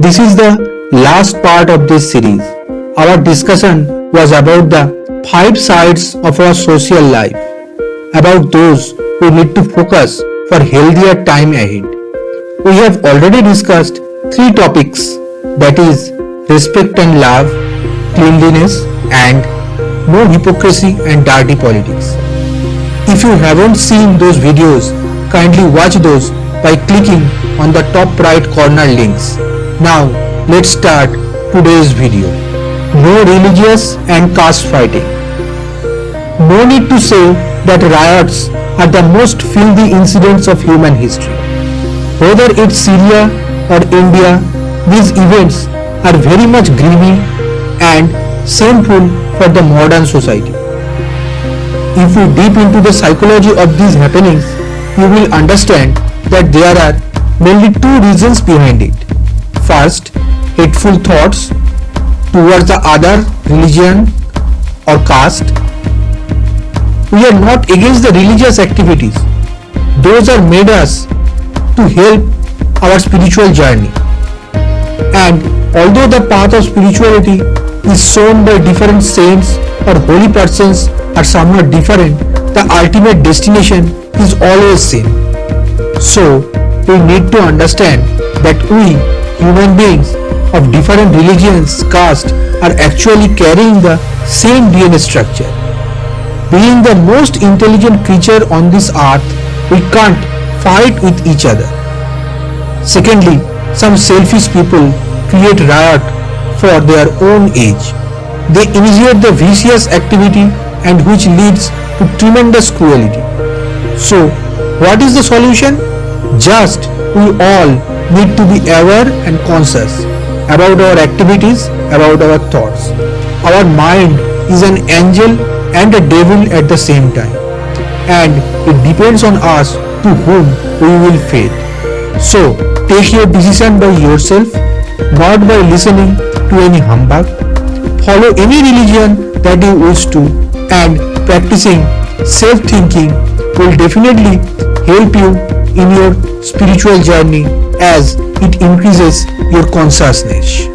This is the last part of this series. Our discussion was about the five sides of our social life, about those who need to focus for healthier time ahead. We have already discussed three topics that is respect and love, cleanliness and no hypocrisy and dirty politics. If you haven't seen those videos, kindly watch those by clicking on the top right corner links. Now let's start today's video. No religious and caste fighting. No need to say that riots are the most filthy incidents of human history. Whether it's Syria or India, these events are very much grimy and shameful for the modern society. If you deep into the psychology of these happenings, you will understand that there are mainly two reasons behind it. First, hateful thoughts towards the other religion or caste. We are not against the religious activities. Those are made us to help our spiritual journey. And although the path of spirituality is shown by different saints or holy persons are somewhat different, the ultimate destination is always same. So, we need to understand that we, human beings of different religions, caste, are actually carrying the same DNA structure. Being the most intelligent creature on this earth, we can't fight with each other. Secondly, some selfish people create riot for their own age. They initiate the vicious activity and which leads to tremendous cruelty. So, what is the solution? Just we all need to be aware and conscious about our activities, about our thoughts. Our mind is an angel and a devil at the same time. And it depends on us to whom we will faith. So, take your decision by yourself, not by listening to any humbug. Follow any religion that you wish to and practicing self-thinking will definitely help you in your spiritual journey as it increases your consciousness.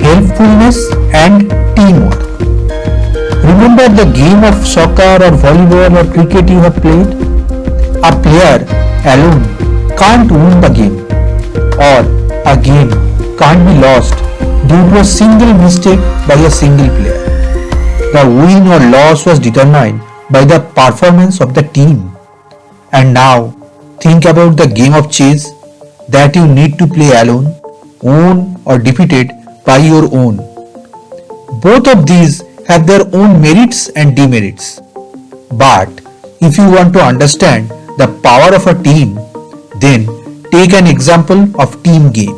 Helpfulness and teamwork. Remember the game of soccer or volleyball or cricket you have played? A player alone can't win the game or a game can't be lost due to a single mistake by a single player. The win or loss was determined by the performance of the team. And now think about the game of chess that you need to play alone, own or defeated by your own. Both of these have their own merits and demerits. But if you want to understand the power of a team, then take an example of team game,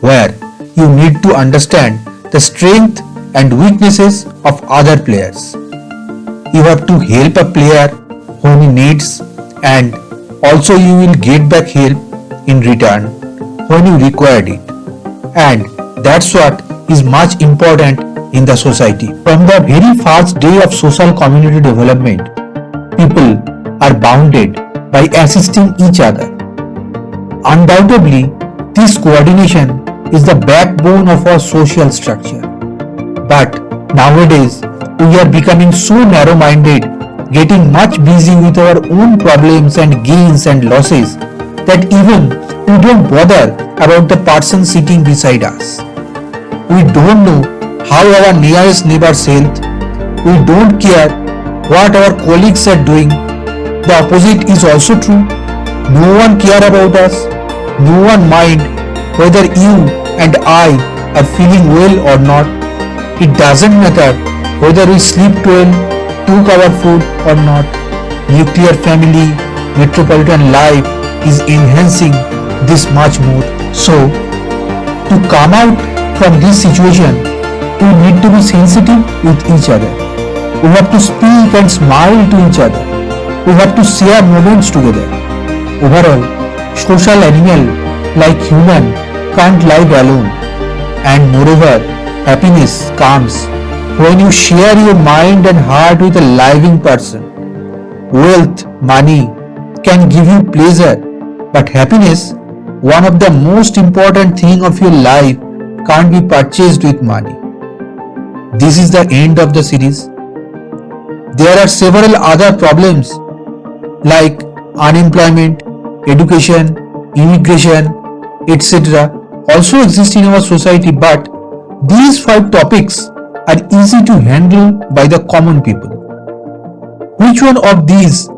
where you need to understand the strength and weaknesses of other players. You have to help a player whom he needs and also you will get back help in return when you required it. And that's what is much important in the society. From the very first day of social community development, people are bounded by assisting each other. Undoubtedly, this coordination is the backbone of our social structure. But nowadays, we are becoming so narrow-minded, getting much busy with our own problems and gains and losses that even we don't bother about the person sitting beside us. We don't know how our nearest neighbor's health. We don't care what our colleagues are doing. The opposite is also true. No one care about us. No one mind whether you and I are feeling well or not. It doesn't matter whether we sleep well, our food or not. Nuclear family, metropolitan life is enhancing this much more. So, to come out from this situation, we need to be sensitive with each other. We have to speak and smile to each other. We have to share moments together. Overall, social animal like human can't live alone. And moreover, happiness comes when you share your mind and heart with a living person. Wealth, money can give you pleasure, but happiness one of the most important thing of your life can't be purchased with money. This is the end of the series. There are several other problems like unemployment, education, immigration, etc. also exist in our society but these five topics are easy to handle by the common people. Which one of these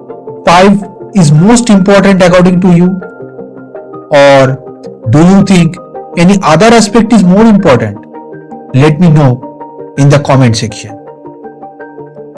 five is most important according to you? Or do you think any other aspect is more important? Let me know in the comment section.